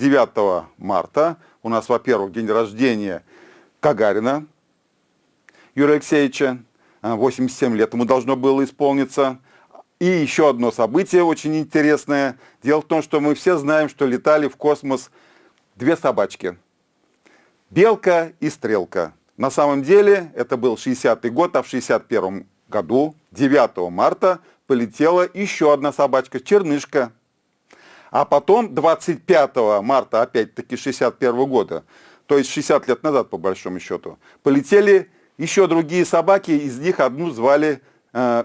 9 марта у нас, во-первых, день рождения Гагарина Юрия Алексеевича. А, 87 лет ему должно было исполниться. И еще одно событие очень интересное. Дело в том, что мы все знаем, что летали в космос две собачки. Белка и Стрелка. На самом деле это был 60-й год, а в 61 году, 9 марта, полетела еще одна собачка, Чернышка. А потом 25 марта, опять-таки 61 года, то есть 60 лет назад по большому счету, полетели еще другие собаки, из них одну звали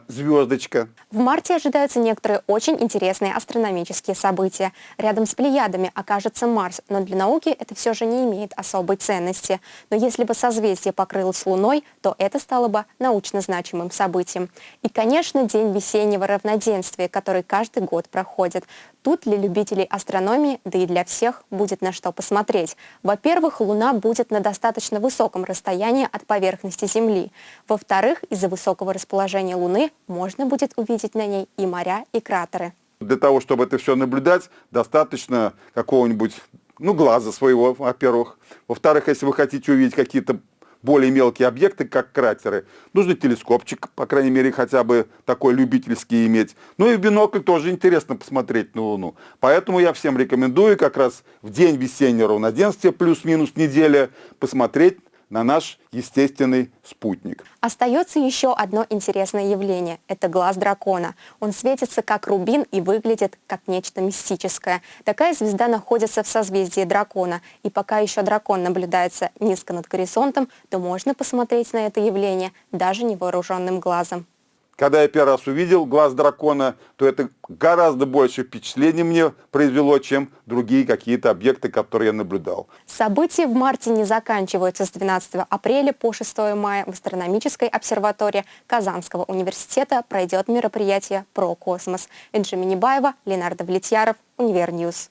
Звездочка. В марте ожидаются некоторые очень интересные астрономические события. Рядом с Плеядами окажется Марс, но для науки это все же не имеет особой ценности. Но если бы созвездие покрылось Луной, то это стало бы научно значимым событием. И, конечно, День весеннего равноденствия, который каждый год проходит. Тут для любителей астрономии, да и для всех, будет на что посмотреть. Во-первых, Луна будет на достаточно высоком расстоянии от поверхности Земли. Во-вторых, из-за высокого расположения Луны можно будет увидеть на ней и моря, и кратеры. Для того, чтобы это все наблюдать, достаточно какого-нибудь, ну, глаза своего, во-первых. Во-вторых, если вы хотите увидеть какие-то более мелкие объекты, как кратеры, нужно телескопчик, по крайней мере, хотя бы такой любительский иметь. Ну и в бинокль тоже интересно посмотреть на Луну. Поэтому я всем рекомендую как раз в день весеннего равноденствия, плюс-минус неделя, посмотреть на наш естественный спутник. Остается еще одно интересное явление – это глаз дракона. Он светится как рубин и выглядит как нечто мистическое. Такая звезда находится в созвездии дракона. И пока еще дракон наблюдается низко над горизонтом, то можно посмотреть на это явление даже невооруженным глазом. Когда я первый раз увидел глаз дракона, то это гораздо больше впечатлений мне произвело, чем другие какие-то объекты, которые я наблюдал. События в марте не заканчиваются с 12 апреля по 6 мая в астрономической обсерватории Казанского университета пройдет мероприятие про космос. Энджи Минибаева, Ленар Довлетьяров, Univer News.